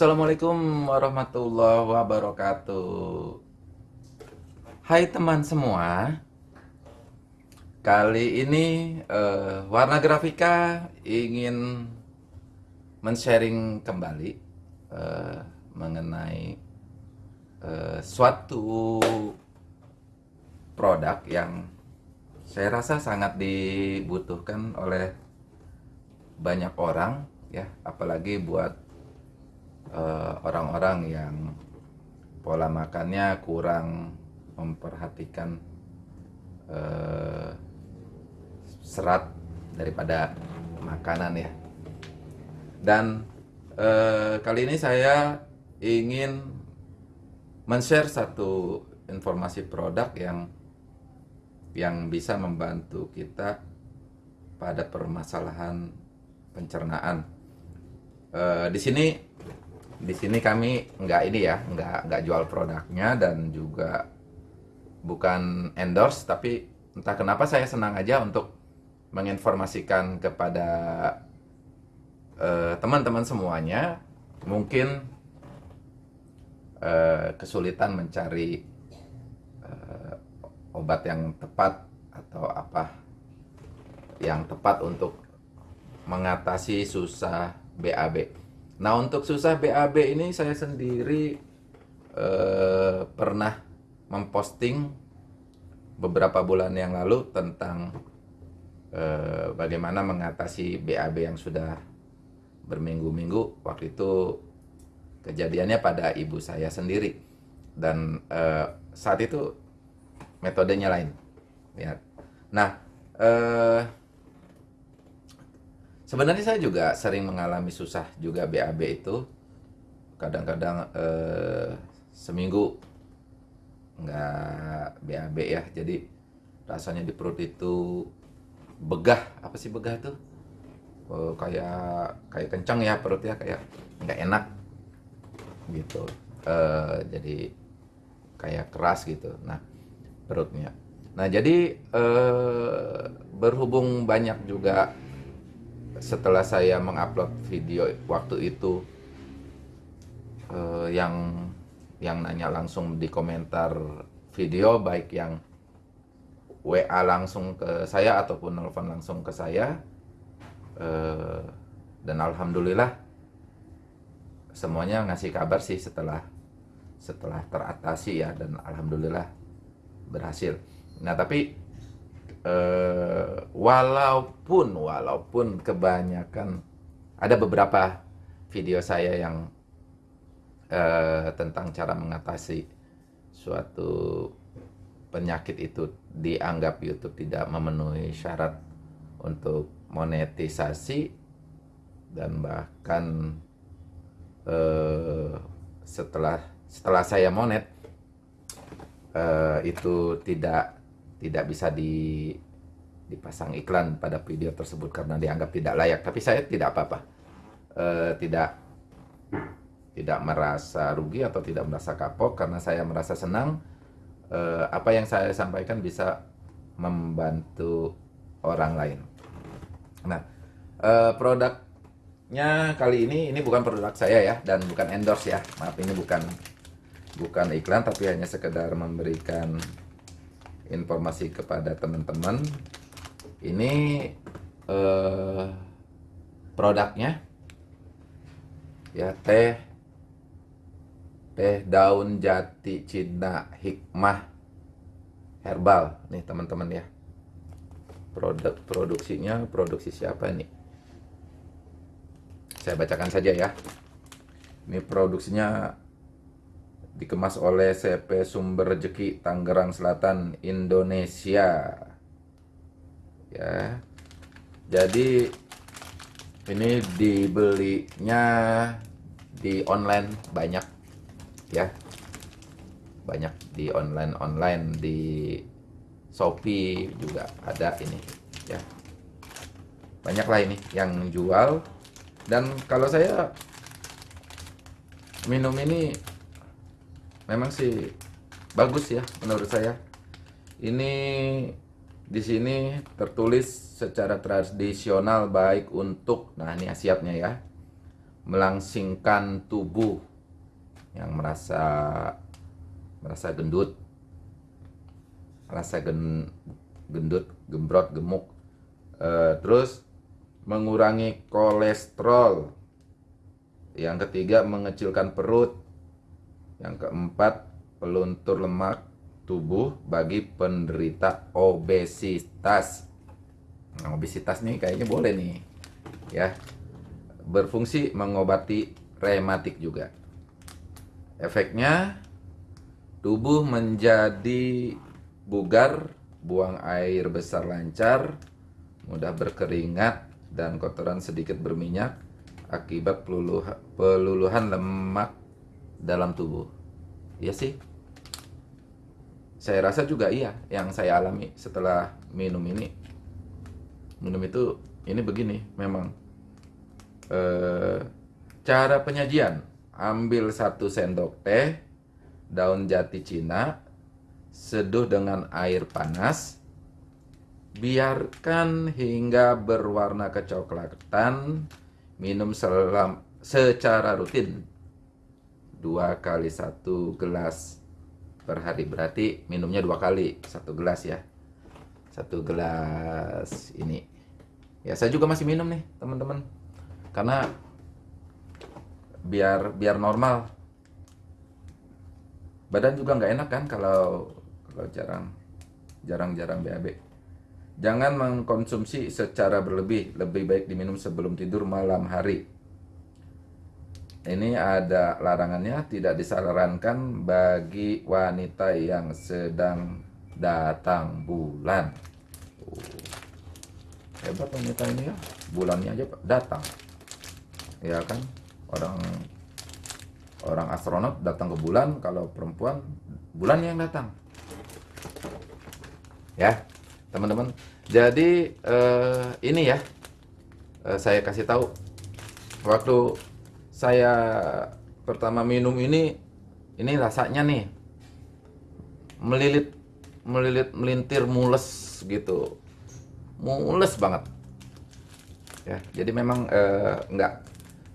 Assalamualaikum warahmatullahi wabarakatuh. Hai teman semua Kali ini uh, Warna Grafika ingin men-sharing kembali uh, Mengenai uh, suatu produk yang saya rasa sangat dibutuhkan oleh banyak orang ya. Apalagi buat orang-orang uh, yang pola makannya kurang memperhatikan uh, serat daripada makanan ya. Dan uh, kali ini saya ingin men-share satu informasi produk yang yang bisa membantu kita pada permasalahan pencernaan. Uh, di sini di sini kami nggak ini ya, nggak nggak jual produknya dan juga bukan endorse, tapi entah kenapa saya senang aja untuk menginformasikan kepada eh, teman-teman uh, semuanya, mungkin uh, kesulitan mencari uh, obat yang tepat atau apa yang tepat untuk mengatasi susah BAB. Nah untuk susah BAB ini saya sendiri eh, pernah memposting beberapa bulan yang lalu tentang eh, bagaimana mengatasi BAB yang sudah berminggu-minggu. Waktu itu kejadiannya pada ibu saya sendiri dan eh, saat itu metodenya lain. Ya. Nah. Eh, Sebenarnya saya juga sering mengalami susah juga BAB itu. Kadang-kadang eh, seminggu nggak BAB ya. Jadi rasanya di perut itu begah. Apa sih begah tuh? Oh, kayak kayak kencang ya perut ya kayak nggak enak gitu. Eh, jadi kayak keras gitu. Nah perutnya. Nah jadi eh, berhubung banyak juga setelah saya mengupload video waktu itu uh, yang yang nanya langsung di komentar video baik yang WA langsung ke saya ataupun nelfon langsung ke saya uh, dan alhamdulillah semuanya ngasih kabar sih setelah setelah teratasi ya dan alhamdulillah berhasil. Nah tapi uh, walaupun walaupun kebanyakan ada beberapa video saya yang uh, tentang cara mengatasi suatu penyakit itu dianggap YouTube tidak memenuhi syarat untuk monetisasi dan bahkan uh, setelah setelah saya monet uh, itu tidak tidak bisa di dipasang iklan pada video tersebut karena dianggap tidak layak. Tapi saya tidak apa-apa, e, tidak tidak merasa rugi atau tidak merasa kapok karena saya merasa senang e, apa yang saya sampaikan bisa membantu orang lain. Nah, e, produknya kali ini ini bukan produk saya ya dan bukan endorse ya. Maaf ini bukan bukan iklan tapi hanya sekedar memberikan informasi kepada teman-teman. Ini eh, produknya. Ya teh teh daun jati Cina hikmah herbal. Nih teman-teman ya. Produk produksinya produksi siapa ini saya bacakan saja ya. Ini produksinya dikemas oleh CP Sumber Rezeki Tangerang Selatan Indonesia. Ya. Jadi ini dibelinya di online banyak ya. Banyak di online online. Di Shopee juga ada ini ya. Banyak lah ini yang jual. Dan kalau saya minum ini memang sih bagus ya menurut saya. Ini di sini tertulis secara tradisional baik untuk nah ini asiatnya ya melangsingkan tubuh yang merasa merasa gendut merasa gen, gendut gembrot gemuk. E, terus mengurangi kolesterol. Yang ketiga mengecilkan perut yang keempat peluntur lemak tubuh bagi penderita obesitas. Nah, obesitas nih kayaknya boleh nih. Ya. Berfungsi mengobati rematik juga. Efeknya tubuh menjadi bugar, buang air besar lancar, mudah berkeringat dan kotoran sedikit berminyak akibat peluluhan lemak dalam tubuh. Iya sih, saya rasa juga iya yang saya alami setelah minum ini. Minum itu ini begini memang e, cara penyajian. Ambil satu sendok teh daun jati Cina seduh dengan air panas biarkan hingga berwarna kecoklatan minum selam, secara rutin dua kali satu gelas per hari. Berarti minumnya dua kali satu gelas ya. Satu gelas ini. Ya saya juga masih minum nih teman-teman. Karena biar biar normal. Badan juga nggak enak kan kalau kalau jarang jarang-jarang BAB jangan mengkonsumsi secara berlebih. Lebih baik diminum sebelum tidur malam hari ini ada larangannya tidak disarankan bagi wanita yang sedang datang bulan. Uh, hebat wanita ini ya. Bulannya aja datang. Ya kan? Orang orang astronot datang ke bulan kalau perempuan bulan yang datang. Ya teman-teman. Jadi eh, ini ya. Eh, saya kasih tahu. Waktu saya pertama minum ini ini rasanya nih melilit melilit melintir mules gitu. Mules banget. Ya jadi memang eh, nggak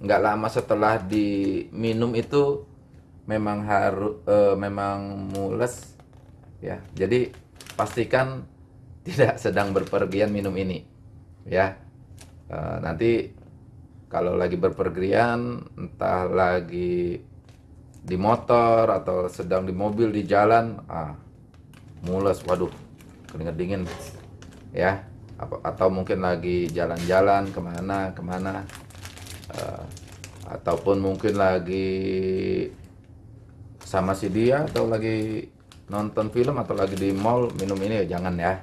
nggak lama setelah diminum itu memang harus eh, memang mules. Ya jadi pastikan tidak sedang berpergian minum ini. Ya eh, nanti kalau lagi berpergian entah lagi di motor atau sedang di mobil di jalan ah mules waduh keringet dingin ya. Atau mungkin lagi jalan-jalan ke mana ke mana uh, ataupun mungkin lagi sama si dia atau lagi nonton film atau lagi di mall minum ini ya jangan ya.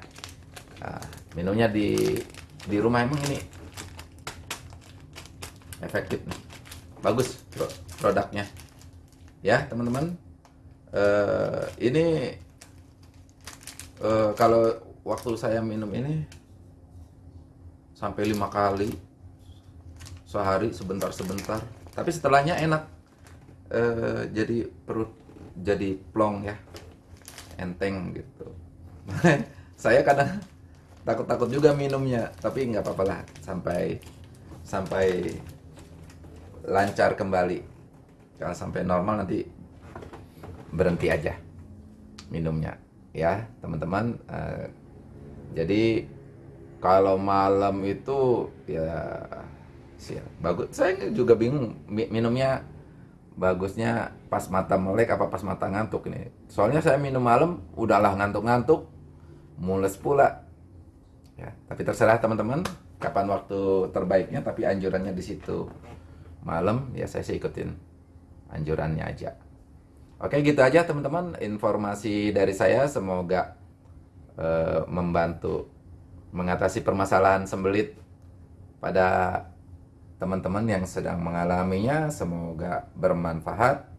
Nah, minumnya di di rumah emang ini efektif nih. Bagus produknya. Ya teman-teman. Uh, ini uh, kalau waktu saya minum ini sampai lima kali sehari sebentar-sebentar. Tapi setelahnya enak. Uh, jadi perut jadi plong ya. Enteng gitu. Saya kadang takut-takut juga minumnya tapi nggak apa-apa lah. Sampai sampai lancar kembali. Kalau sampai normal nanti berhenti aja minumnya ya teman-teman. Uh, jadi kalau malam itu ya sih bagus. Saya juga bingung minumnya bagusnya pas mata melek apa pas mata ngantuk ini. Soalnya saya minum malam udahlah ngantuk-ngantuk mules pula. Ya tapi terserah teman-teman kapan waktu terbaiknya tapi anjurannya di situ malam ya saya sih ikutin anjurannya aja. Oke gitu aja teman-teman. Informasi dari saya semoga uh, membantu mengatasi permasalahan sembelit pada teman-teman yang sedang mengalaminya. Semoga bermanfaat.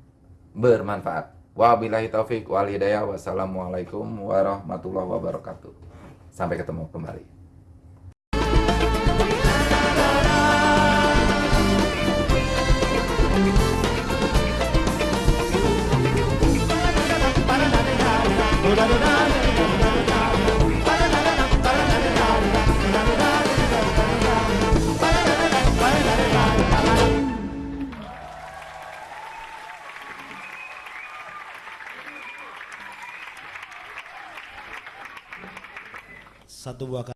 Bermanfaat. Wabillahi taufik wal hidayah. Wassalamualaikum warahmatullahi wabarakatuh. Sampai ketemu kembali Satu buah